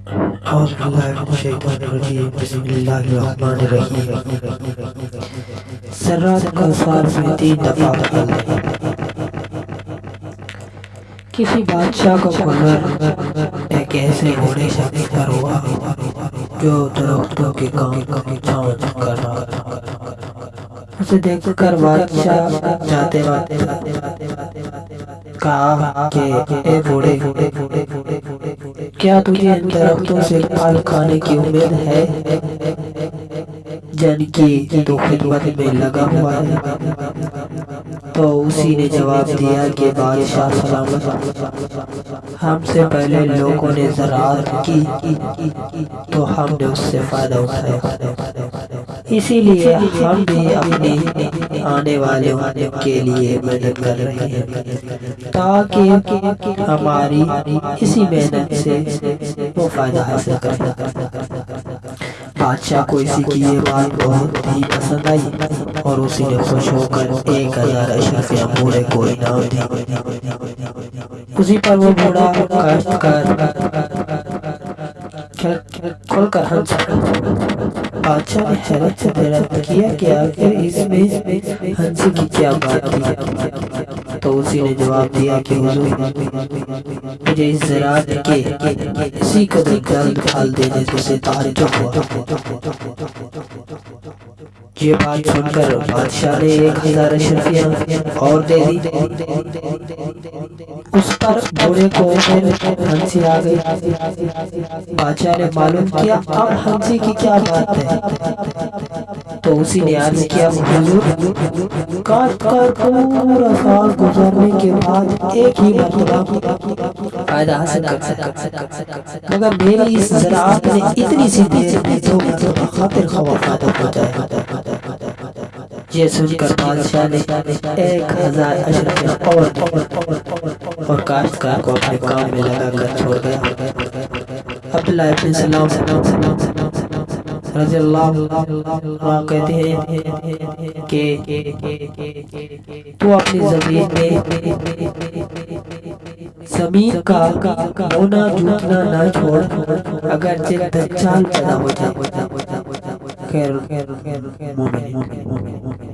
أعوذ بالله من الشيطان الرجيم بسم الله الرحمن الرحيم سرات کا سال میں تین دفعہ بدل دیں کسی بادشاہ کا قدر ایک ایسے گھوڑے شخص پر ہوا جو درختوں کے کام کا چھاؤں کر اسے دیکھ کر بادشاہ جاتے کہا کہ اے گھوڑے کیا تجھے ان درختوں سے پھل کھانے کی امید ہے؟ یعنی جن کی تو خدمت میں لگا ہوا ہے۔ تو اسی نے جواب دیا کہ بادشاہ سلامت۔ ہم سے پہلے لوگوں نے زراعت کی، تو ہم نے اس سے فائدہ اٹھایا۔ اسی لیے ہم بھی اپنی آنے والے کے لیے محنت کر رہے ہیں تاکہ ہماری اسی محنت سے وہ فائدہ حاصل کریں۔ بادشاہ کو اسی کی یہ بات بہت ہی پسند آئی اور اسی نے خوش ہو کر ایک ہزار اشرفیاں بوڑھے کو انعام دی اسی پر وہ بوڑھا کاشت کر کھل کر ہنس بادشاہ نے حیرت سے حیرت کیا کہ آخر اس میں ہنسی کی کیا بات تھی تو اسی نے جواب دیا کہ حضور مجھے اس زراعت کے اسی قدر جلد پھل دینے سے تعجب ہوا یہ بات سن کر بادشاہ نے ایک ہزار اشرفیاں اور دے دی اس پر بوڑھے کو پھر ہنسی آ گئی۔ بادشاہ نے معلوم کیا، اب ہنسی کی کیا بات ہے؟ تو اسی نے عرض کیا، حضور، کاٹ کر پورا سال گزرنے کے بعد ایک ہی مرتبہ فائدہ حاصل کر سکتا مگر میری اس زراعت نے اتنی سی دیر میں دو مرتبہ خاطر خواہ فائدہ پہنچایا یہ سن کر بادشاہ نے ایک ہزار اشرف اور اور کاشتکار کو اپنے کام میں لگا کر چھوڑ گیا عبداللہ ابن سلام رضی اللہ عنہ کہتے ہیں کہ تو اپنی زمین میں زمین کا ہونا جھوٹنا نہ چھوڑ، اگرچہ دجال پیدا ہو جائے۔ خیر مومن مومن مومن